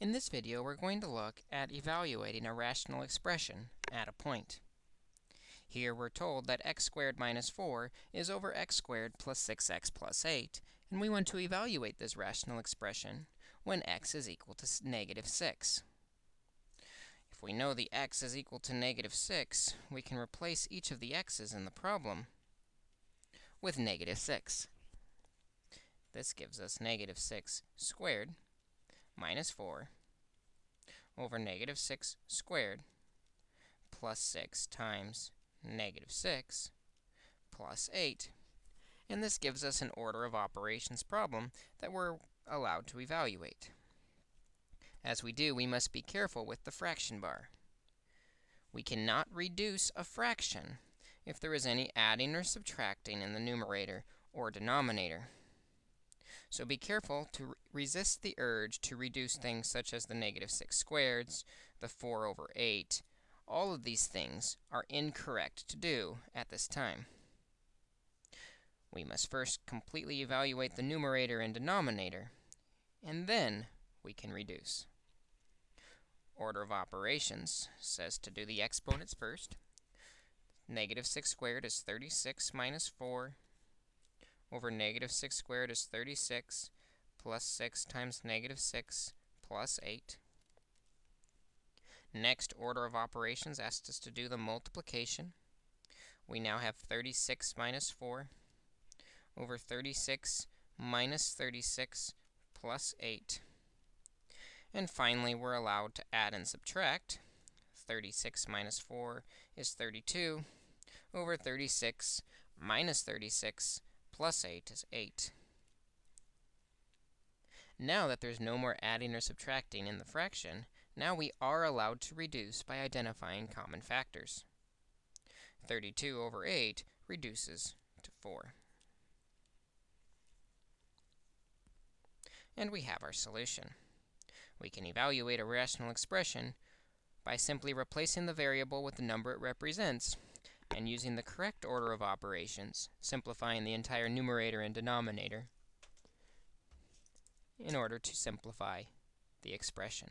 In this video, we're going to look at evaluating a rational expression at a point. Here we're told that x squared minus 4 is over x squared plus 6x plus 8, and we want to evaluate this rational expression when x is equal to negative 6. If we know the x is equal to negative 6, we can replace each of the x's in the problem with negative 6. This gives us negative 6 squared minus 4 over negative 6 squared plus 6 times negative 6 plus 8. And this gives us an order of operations problem that we're allowed to evaluate. As we do, we must be careful with the fraction bar. We cannot reduce a fraction if there is any adding or subtracting in the numerator or denominator. So be careful to resist the urge to reduce things such as the negative 6 squareds, the 4 over 8. All of these things are incorrect to do at this time. We must first completely evaluate the numerator and denominator, and then we can reduce. Order of operations says to do the exponents first. Negative 6 squared is 36 minus 4 over negative 6 squared is 36 plus 6 times negative 6 plus 8. Next order of operations asks us to do the multiplication. We now have 36 minus 4 over 36 minus 36 plus 8. And finally, we're allowed to add and subtract. 36 minus 4 is 32 over 36 minus 36 plus 8 is 8. Now that there's no more adding or subtracting in the fraction, now we are allowed to reduce by identifying common factors. 32 over 8 reduces to 4. And we have our solution. We can evaluate a rational expression by simply replacing the variable with the number it represents and using the correct order of operations, simplifying the entire numerator and denominator in order to simplify the expression.